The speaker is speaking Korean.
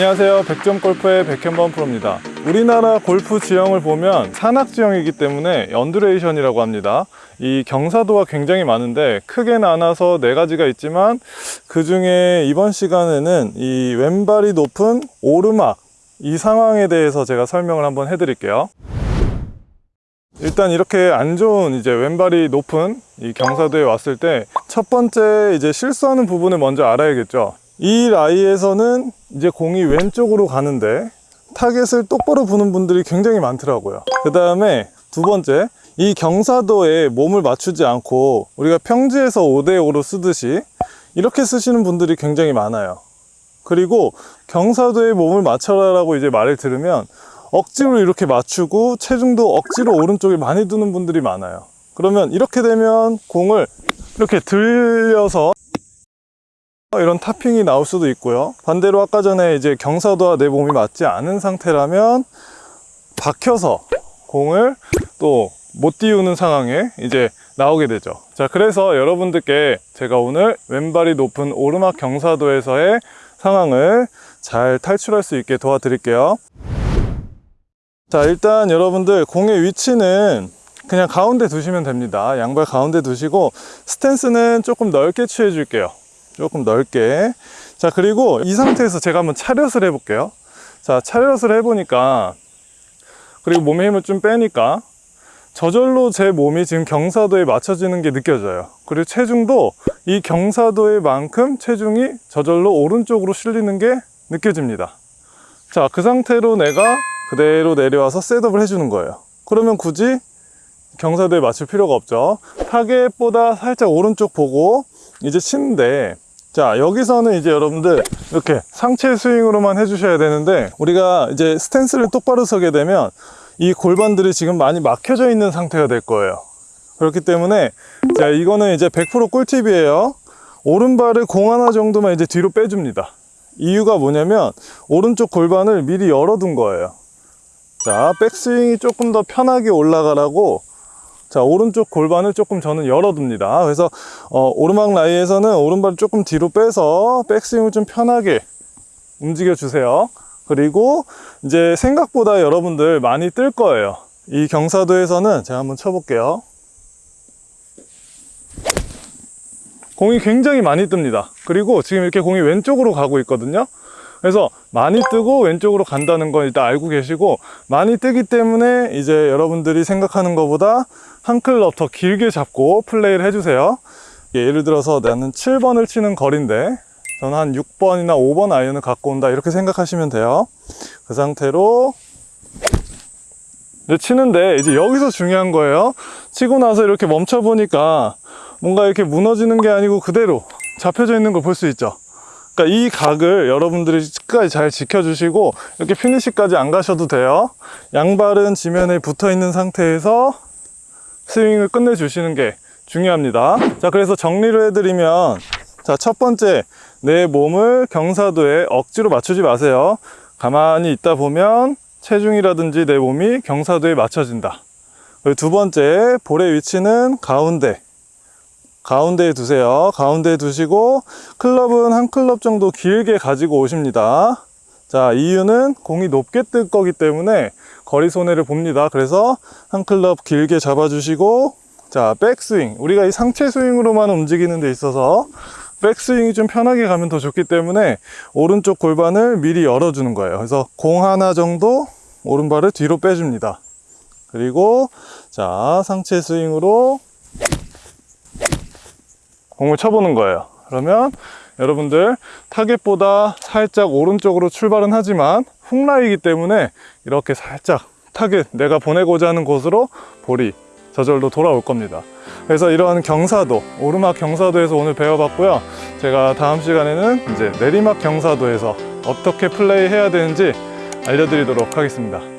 안녕하세요. 백점골프의 백현범 프로입니다. 우리나라 골프 지형을 보면 산악 지형이기 때문에 undulation이라고 합니다. 이 경사도가 굉장히 많은데 크게 나눠서 네 가지가 있지만 그 중에 이번 시간에는 이 왼발이 높은 오르막 이 상황에 대해서 제가 설명을 한번 해드릴게요. 일단 이렇게 안 좋은 이제 왼발이 높은 이 경사도에 왔을 때 첫 번째 이제 실수하는 부분을 먼저 알아야겠죠 이 라이에서는 이제 공이 왼쪽으로 가는데 타겟을 똑바로 보는 분들이 굉장히 많더라고요. 그 다음에 두 번째 이 경사도에 몸을 맞추지 않고 우리가 평지에서 5대5로 쓰듯이 이렇게 쓰시는 분들이 굉장히 많아요. 그리고 경사도에 몸을 맞춰라 라고 이제 말을 들으면 억지로 이렇게 맞추고 체중도 억지로 오른쪽에 많이 두는 분들이 많아요. 그러면 이렇게 되면 공을 이렇게 들려서 이런 타핑이 나올 수도 있고요. 반대로 아까 전에 이제 경사도와 내 몸이 맞지 않은 상태라면 박혀서 공을 또 못 띄우는 상황에 이제 나오게 되죠. 자 그래서 여러분들께 제가 오늘 왼발이 높은 오르막 경사도에서의 상황을 잘 탈출할 수 있게 도와드릴게요. 자 일단 여러분들 공의 위치는 그냥 가운데 두시면 됩니다. 양발 가운데 두시고 스탠스는 조금 넓게 취해 줄게요 조금 넓게. 자 그리고 이 상태에서 제가 한번 차렷을 해 볼게요. 자 차렷을 해 보니까 그리고 몸에 힘을 좀 빼니까 저절로 제 몸이 지금 경사도에 맞춰지는 게 느껴져요. 그리고 체중도 이 경사도에 만큼 체중이 저절로 오른쪽으로 실리는 게 느껴집니다. 자 그 상태로 내가 그대로 내려와서 셋업을 해주는 거예요. 그러면 굳이 경사도에 맞출 필요가 없죠. 타겟보다 살짝 오른쪽 보고 이제 치는데 자 여기서는 이제 여러분들 이렇게 상체 스윙으로만 해주셔야 되는데 우리가 이제 스탠스를 똑바로 서게 되면 이 골반들이 지금 많이 막혀져 있는 상태가 될 거예요. 그렇기 때문에 자 이거는 이제 100% 꿀팁이에요. 오른발을 공 하나 정도만 이제 뒤로 빼줍니다. 이유가 뭐냐면 오른쪽 골반을 미리 열어둔 거예요. 자 백스윙이 조금 더 편하게 올라가라고 자 오른쪽 골반을 조금 저는 열어둡니다. 그래서 어, 오르막 라이에서는 오른발을 조금 뒤로 빼서 백스윙을 좀 편하게 움직여 주세요. 그리고 이제 생각보다 여러분들 많이 뜰 거예요. 이 경사도에서는 제가 한번 쳐볼게요. 공이 굉장히 많이 뜹니다. 그리고 지금 이렇게 공이 왼쪽으로 가고 있거든요 그래서 많이 뜨고 왼쪽으로 간다는 건 일단 알고 계시고 많이 뜨기 때문에 이제 여러분들이 생각하는 것보다 한 클럽 더 길게 잡고 플레이를 해주세요. 예를 들어서 나는 7번을 치는 거리인데 저는 한 6번이나 5번 아이언을 갖고 온다 이렇게 생각하시면 돼요. 그 상태로 이제 치는데 이제 여기서 중요한 거예요. 치고 나서 이렇게 멈춰 보니까 뭔가 이렇게 무너지는 게 아니고 그대로 잡혀져 있는 걸 볼 수 있죠 그러니까 이 각을 여러분들이 끝까지 잘 지켜주시고 이렇게 피니시까지 안 가셔도 돼요. 양발은 지면에 붙어 있는 상태에서 스윙을 끝내주시는 게 중요합니다. 자 그래서 정리를 해드리면 자 첫 번째 내 몸을 경사도에 억지로 맞추지 마세요. 가만히 있다 보면 체중이라든지 내 몸이 경사도에 맞춰진다. 두 번째 볼의 위치는 가운데 가운데에 두세요. 가운데에 두시고 클럽은 한 클럽 정도 길게 가지고 오십니다. 자 이유는 공이 높게 뜰 거기 때문에 거리 손해를 봅니다. 그래서 한 클럽 길게 잡아 주시고 자 백스윙. 우리가 이 상체 스윙으로만 움직이는 데 있어서 백스윙이 좀 편하게 가면 더 좋기 때문에 오른쪽 골반을 미리 열어주는 거예요. 그래서 공 하나 정도 오른발을 뒤로 빼줍니다. 그리고 자 상체 스윙으로 공을 쳐보는 거예요. 그러면 여러분들 타겟보다 살짝 오른쪽으로 출발은 하지만 훅라이기 때문에 이렇게 살짝 타겟 내가 보내고자 하는 곳으로 볼이 저절로 돌아올 겁니다. 그래서 이러한 경사도 오르막 경사도에서 오늘 배워봤고요. 제가 다음 시간에는 이제 내리막 경사도에서 어떻게 플레이 해야 되는지 알려드리도록 하겠습니다